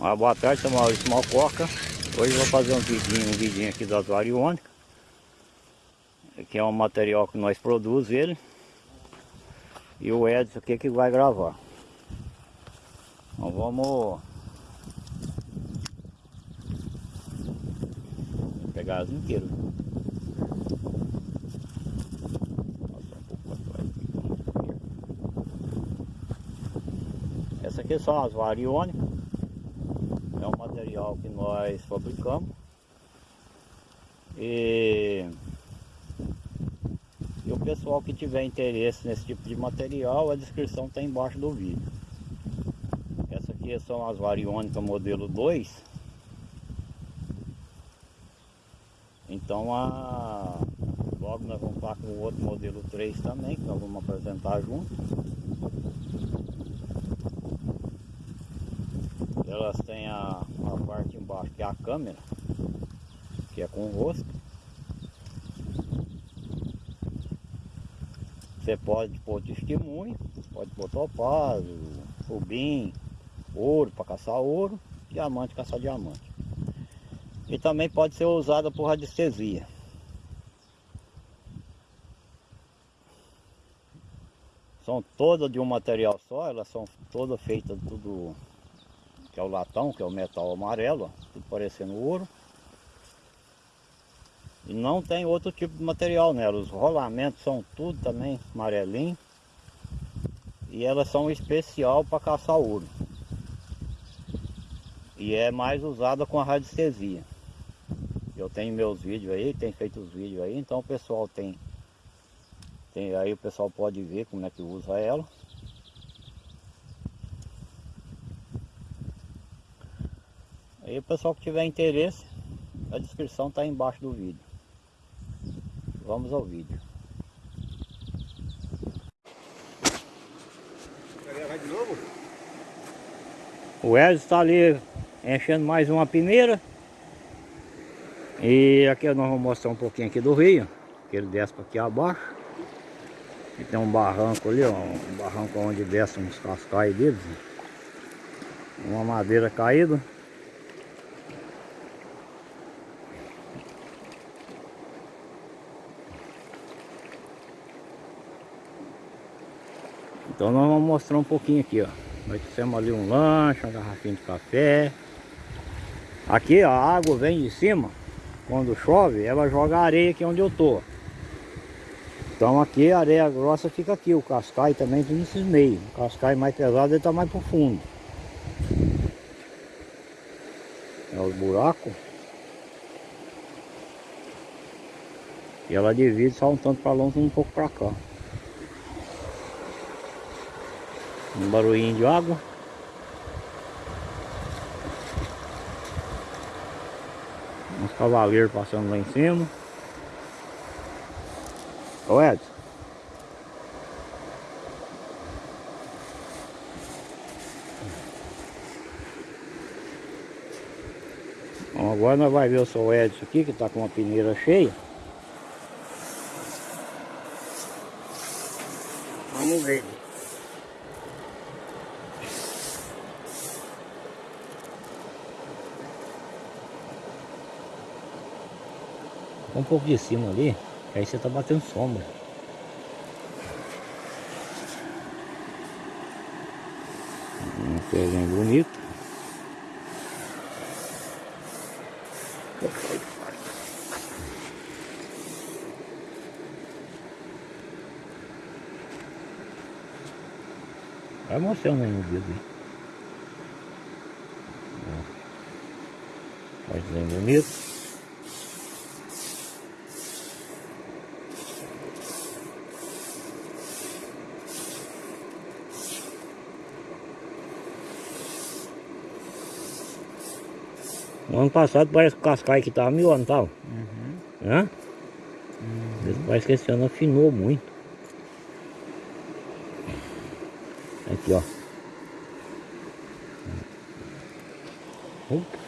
Uma boa tarde, sou Maurício Malcoca. Hoje vou fazer um vidinho, um vidinho aqui das variônicas. Aqui é um material que nós produzimos ele. E o Edson aqui que vai gravar. Então vamos pegar as inteiras. Essa aqui são as variônicas. É material que nós fabricamos. E, e o pessoal que tiver interesse nesse tipo de material, a descrição está embaixo do vídeo. Essa aqui são as variônicas modelo 2. Então a, logo nós vamos estar com o outro modelo 3 também, que nós vamos apresentar junto. Elas têm a parte embaixo que é a câmera, que é com o rosto. Você pode pôr testemunho, pode pôr topázio, rubim, ouro para caçar ouro, diamante caçar diamante. E também pode ser usada por radiestesia. São todas de um material só, elas são todas feitas tudo que é o latão, que é o metal amarelo, ó, parecendo ouro. E não tem outro tipo de material nela, os rolamentos são tudo também amarelinho. E elas são especial para caçar ouro. E é mais usada com a radiestesia. Eu tenho meus vídeos aí, tenho feito os vídeos aí, então o pessoal tem, tem aí o pessoal pode ver como é que usa ela. Aí o pessoal que tiver interesse, a descrição está embaixo do vídeo. Vamos ao vídeo. Vai de novo? O Edson está ali enchendo mais uma peneira. E aqui nós vamos mostrar um pouquinho aqui do rio. Que ele desce para aqui abaixo. E tem um barranco ali, ó, um barranco onde desce uns cascais deles. Uma madeira caída. Então nós vamos mostrar um pouquinho aqui, ó. Nós fizemos ali um lanche, uma garrafinha de café. Aqui a água vem de cima, quando chove, ela joga areia aqui onde eu tô. Então aqui a areia grossa fica aqui, o cascai também tem nesses meios. O cascai mais pesado ele tá mais pro fundo. É os buracos. E ela divide só um tanto para longe e um pouco para cá. Um barulhinho de água. Uns cavaleiros passando lá em cima. Ô Edson. Bom, agora nós vamos ver o seu Edson aqui, que está com uma peneira cheia. Vamos ver. Pouco de cima ali, que aí você tá batendo sombra. Um pezinho bonito. Vai mostrando aí no dedo aí. Mais bonito. Ano passado parece que o cascai que tava mil anos, tal. Uhum. Hã? Uhum. Parece que esse ano afinou muito. Aqui, ó. Opa.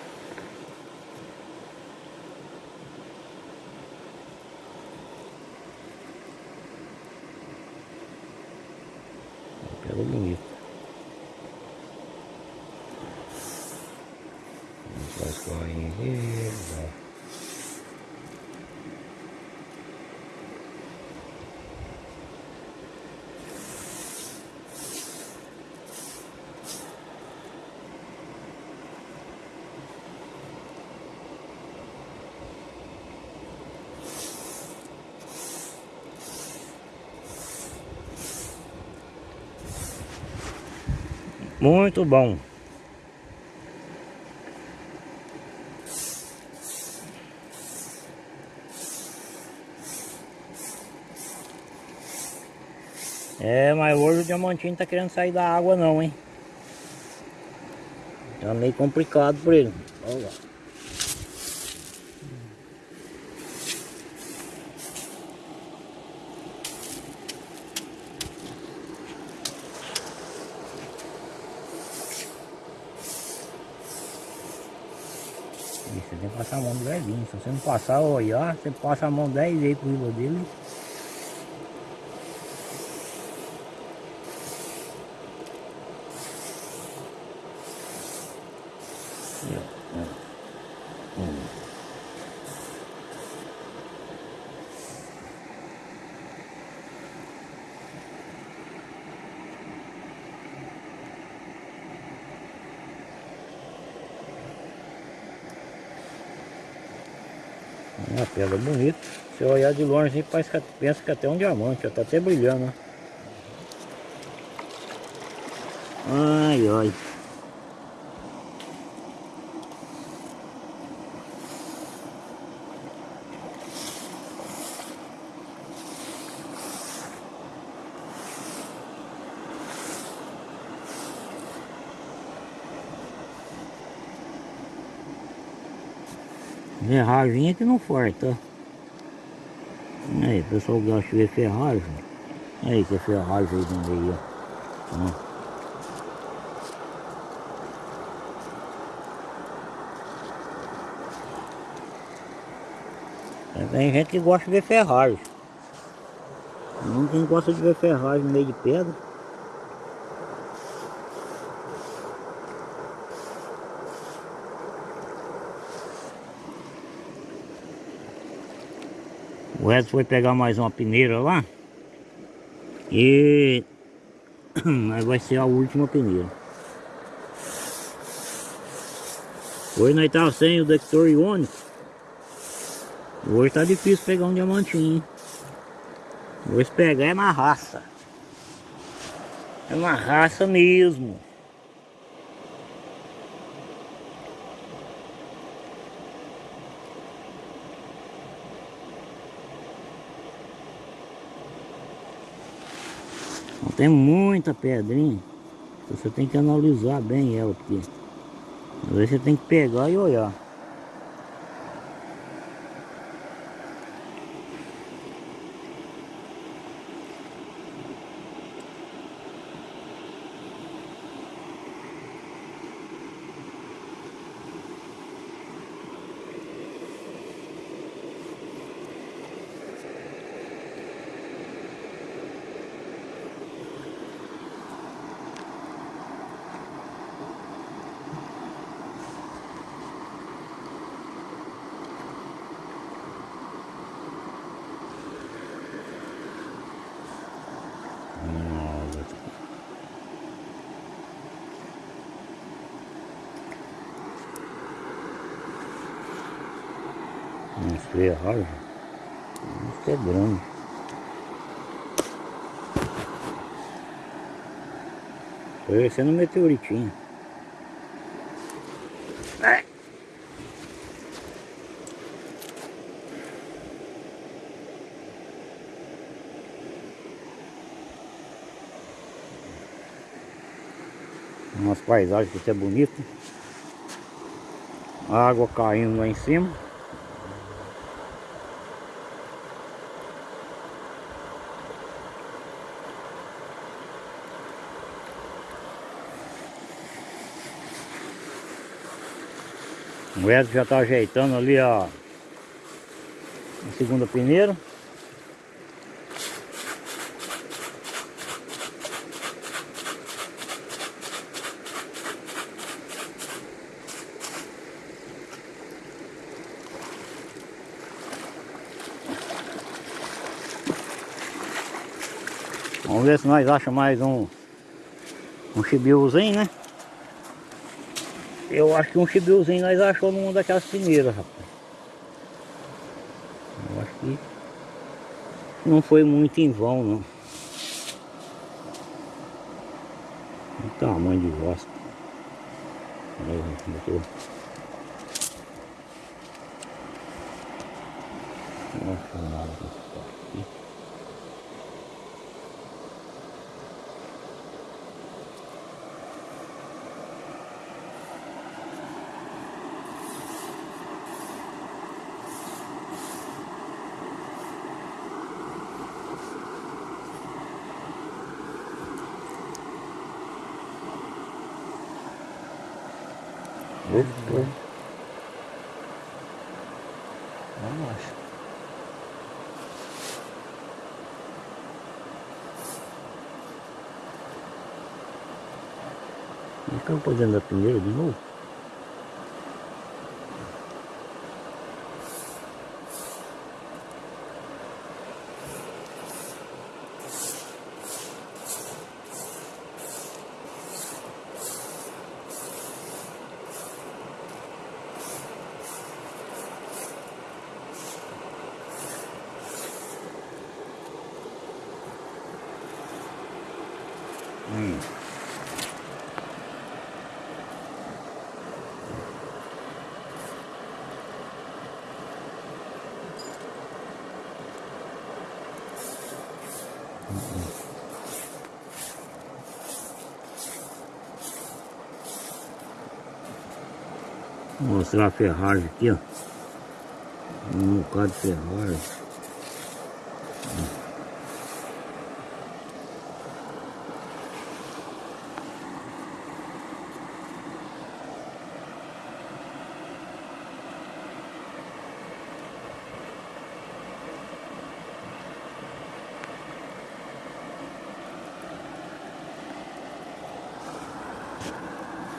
Pega bonito. Correza. Muito bom. É, mas hoje o diamantinho tá querendo sair da água não, hein? Tá meio complicado por ele. Olha lá. Você tem que passar a mão do. Se você não passar, olhar, você passa a mão 10 vezes por cima dele. Uma pedra bonita. Se olhar de longe, parece que pensa que é até um diamante, ó, tá até brilhando. Ai, ai. Ferragem que não forte, ó. Aí, o pessoal gosta de ver ferragem. Aí que é ferragem aí no meio, ó. Tem gente que gosta de ver ferragem. Não quem gosta de ver ferragem no meio de pedra. O Edson foi pegar mais uma peneira lá. E aí vai ser a última peneira. Hoje nós estávamos sem o detector iônico. Hoje tá difícil pegar um diamantinho. Hoje pegar é na raça. É na raça mesmo. Tem muita pedrinha. Você tem que analisar bem ela, porque às vezes você tem que pegar e olhar. Ferragens. Isso é grande. Parecendo um meteoritinho. É. Umas paisagens que é bonito. Água caindo lá em cima. O Edson já está ajeitando ali a, a segunda peneira. Vamos ver se nós achamos mais um um chibiozinho, né? Eu acho que um chibiuzinho nós achamos numa daquelas primeiras, rapaz. Eu acho que não foi muito em vão, não. O tamanho de. Botou. Nossa, nada. Opa. Vamos lá. Ficamos fazendo a primeira Vou mostrar a ferragem aqui, ó. Um bocado de ferragem.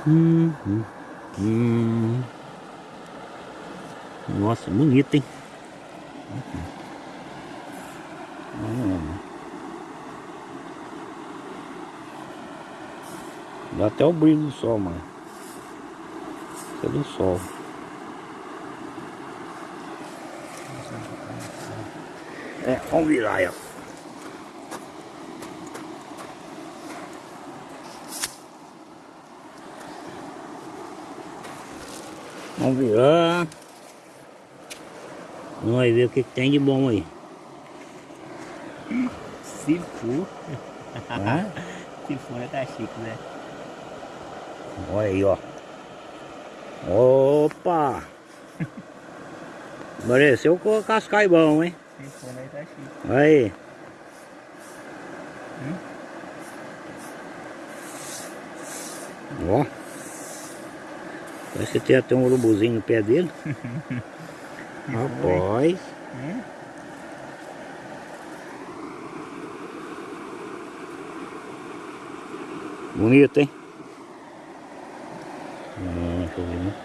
Hum, hum. Nossa, bonito, hein? Dá até o brilho do sol, mano. Isso é do sol. É, vamos virar aí, Vamos virar. Vamos ver o que, que tem de bom aí. Se for. Hã? Se for, tá chique, né? Olha aí, ó. Opa! Pareceu com o cascai bom, hein? Se for, né, tá chique. Olha aí. Ó. Parece que tem até um urubuzinho no pé dele. Rapaz. Bonito, hein? Hum, deixa eu ver, né?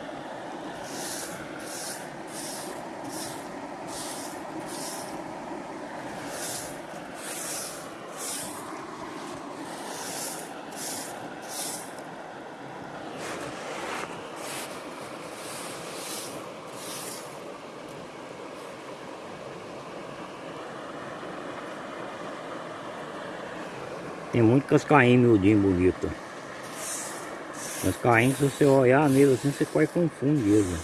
Muito cascainho miudinho bonito. Cascainho, se você olhar nele assim, você quase confunde ele.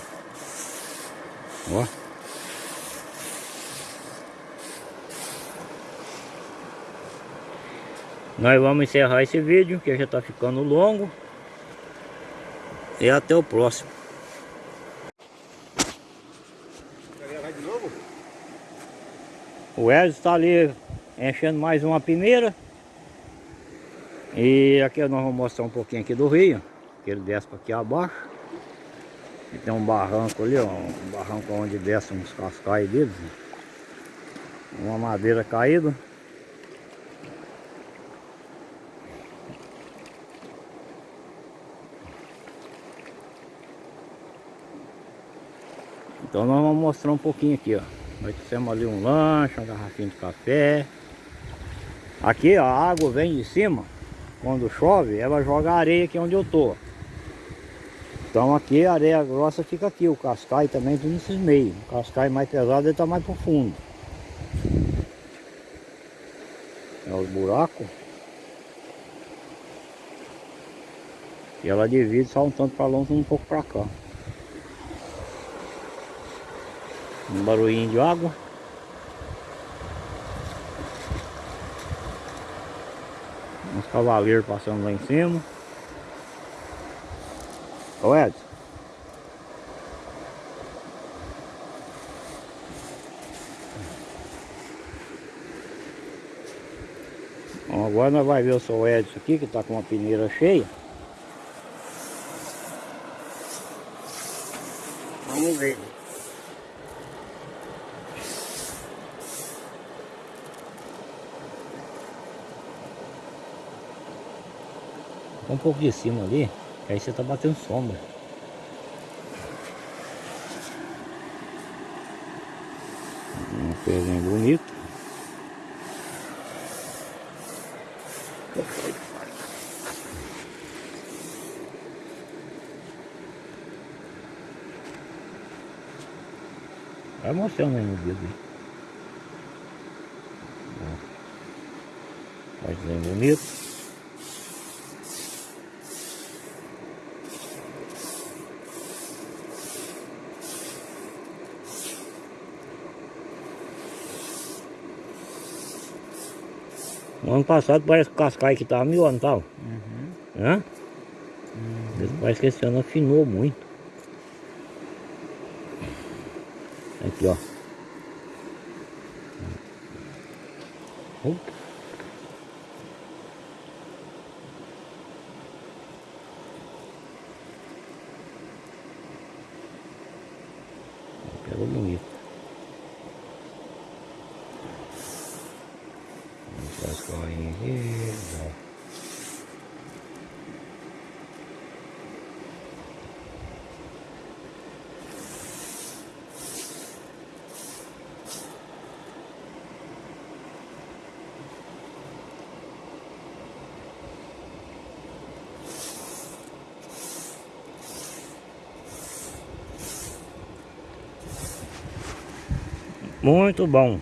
Ó. Nós vamos encerrar esse vídeo, que já está ficando longo. E até o próximo. O Wesley está ali enchendo mais uma peneira. E aqui nós vamos mostrar um pouquinho aqui do rio. Que ele desce para aqui abaixo. E tem um barranco ali, ó. Um barranco onde desce uns cascais deles. Uma madeira caída. Então nós vamos mostrar um pouquinho aqui, ó. Nós trouxemos ali um lanche, uma garrafinha de café. Aqui ó, a água vem de cima, quando chove, ela joga areia aqui onde eu tô. Então aqui a areia grossa fica aqui, o cascai também tudo nesses meios. O cascai mais pesado ele tá mais profundo. É os buracos. E ela divide só um tanto para longe e um pouco para cá. Um barulhinho de água. Uns cavaleiros passando lá em cima. Ô Edson. Bom, agora nós vamos ver o seu Edson aqui, que está com uma peneira cheia. Vamos ver. Um pouco de cima ali, que aí você tá batendo sombra. Uma coisinha bonita. Vai mostrando aí no vídeo. Vai bem bonito. No ano passado parece que o cascai que tava mil anos, tal. Uhum. Hã? Uhum. Parece que esse ano afinou muito. Aqui, ó. Opa. Pegou bonito. Vamos para as corrinhas aqui. ó. Muito bom.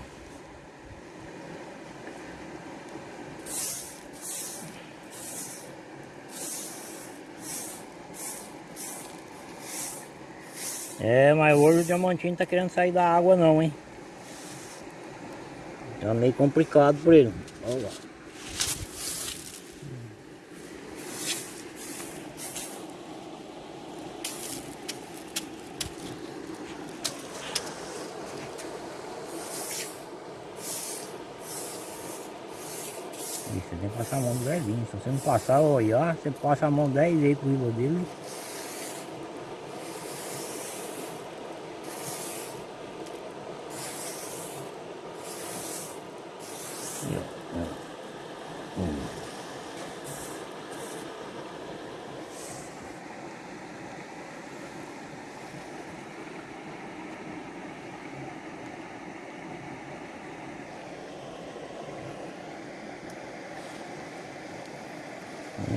É, mas hoje o diamantinho tá querendo sair da água não, hein? Tá meio complicado por ele. Olha lá. Ih, Você tem que passar a mão do velhinho. Se você não passar olhar, você passa a mão 10 vezes por cima dele. Aí,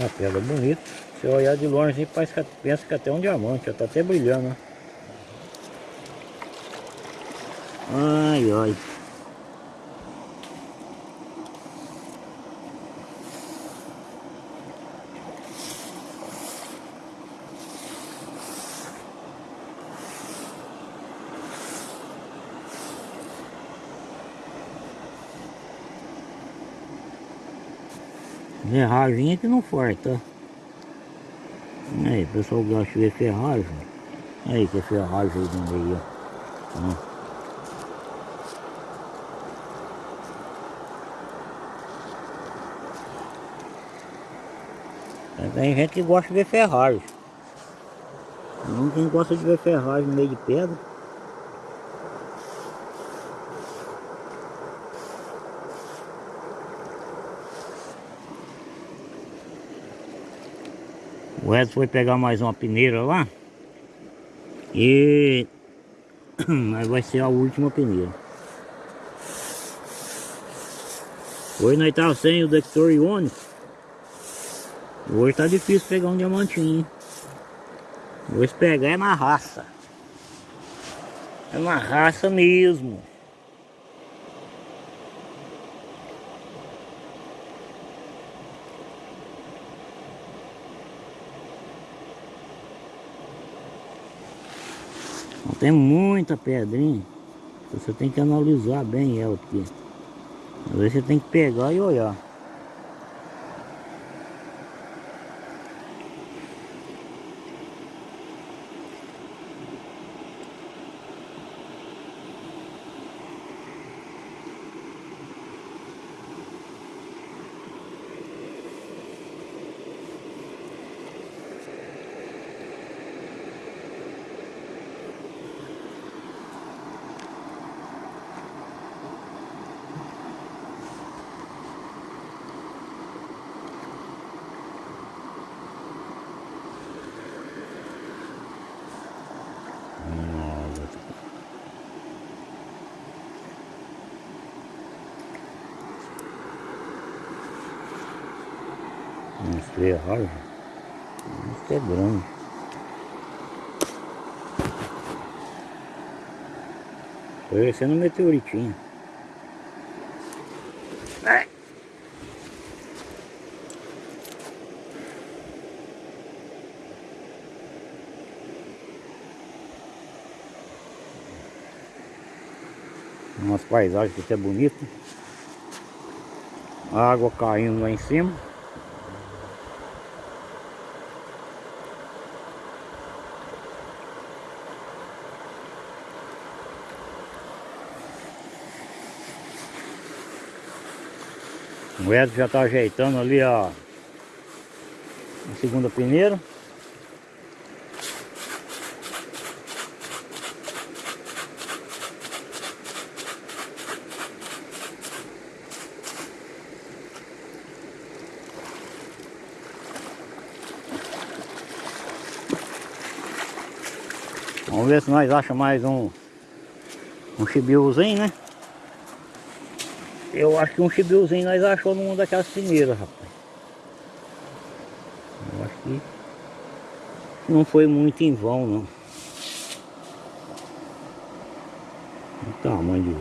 Uma pedra bonita. Se olhar de longe, parece que pensa que é até um diamante, ó, tá até brilhando. Ai, ai. Ferragem aqui não forte, ó. Aí, o pessoal gosta de ver ferragem. Aí que é ferragem aí no meio, ó. Ó. Tem gente que gosta de ver ferragem. Não quem gosta de ver ferragem no meio de pedra. O Edson foi pegar mais uma peneira lá. E mas vai ser a última peneira. Hoje nós tava sem o detector iônico. Hoje tá difícil pegar um diamantinho. Hoje pegar é na raça. É na raça mesmo. Tem muita pedrinha. Você tem que analisar bem ela, porque às vezes você tem que pegar e olhar. Nossa. Isso é grande. Parecendo um meteoritinho. Ai. Umas paisagens que até bonito. A água caindo lá em cima. O Edson já está ajeitando ali a, a segunda peneira. Vamos ver se nós achamos mais um um chibiuzinho, né? Eu acho que um chibiuzinho nós achou numa daquelas peneiras, rapaz. Eu acho que não foi muito em vão, não. O tamanho de.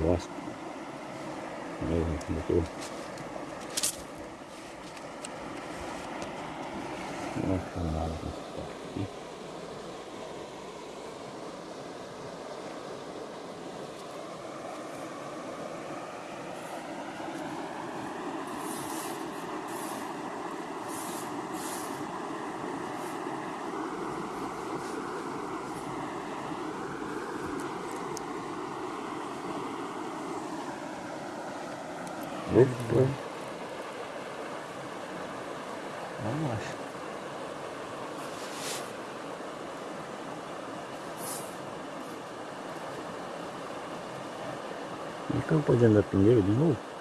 Aí, botou. Nossa, nada aqui. Opa. Vamos lá. E campou dentro da peneira de novo?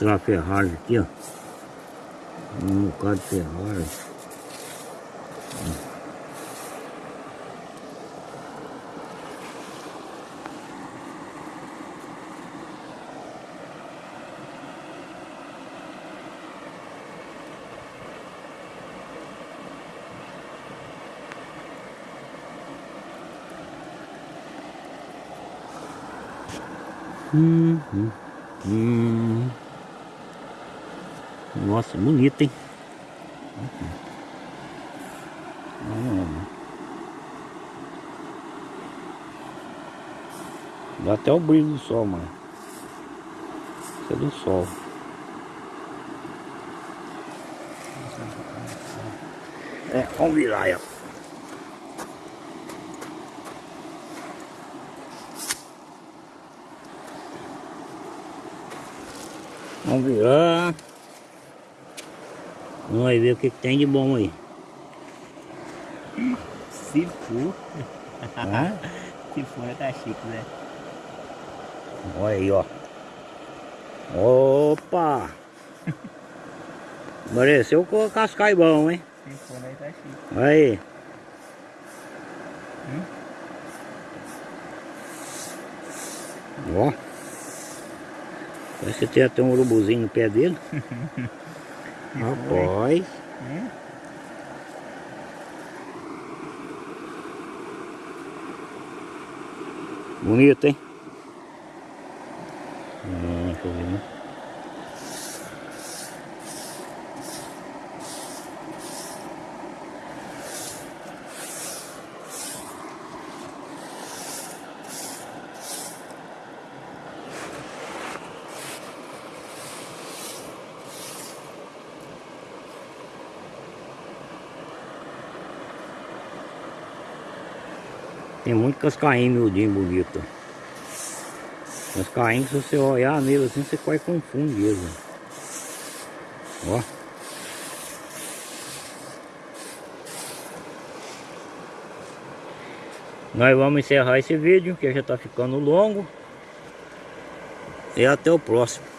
Mostrar a ferragem aqui, ó. Um bocado de ferragem. Hum, hum. Nossa, bonito, hein? Hum. Dá até o brilho do sol, mano. Força do sol. É, vamos virar. Vamos virar. Vamos aí ver o que, que tem de bom aí. Se for. Hã? Se for, tá chique, né? Olha aí, ó. Opa! Pareceu com o cascai bom, hein? Se for, aí tá chique. Olha aí. Ó. Parece que tem até um urubuzinho no pé dele. Rapaz. Hum? Bonito, hein? Hum, deixa eu ver, né? Tem muito cascainho miudinho bonito. Cascainho, se você olhar nele assim, você quase confunde ele. Ó. Nós vamos encerrar esse vídeo, que já está ficando longo. E até o próximo.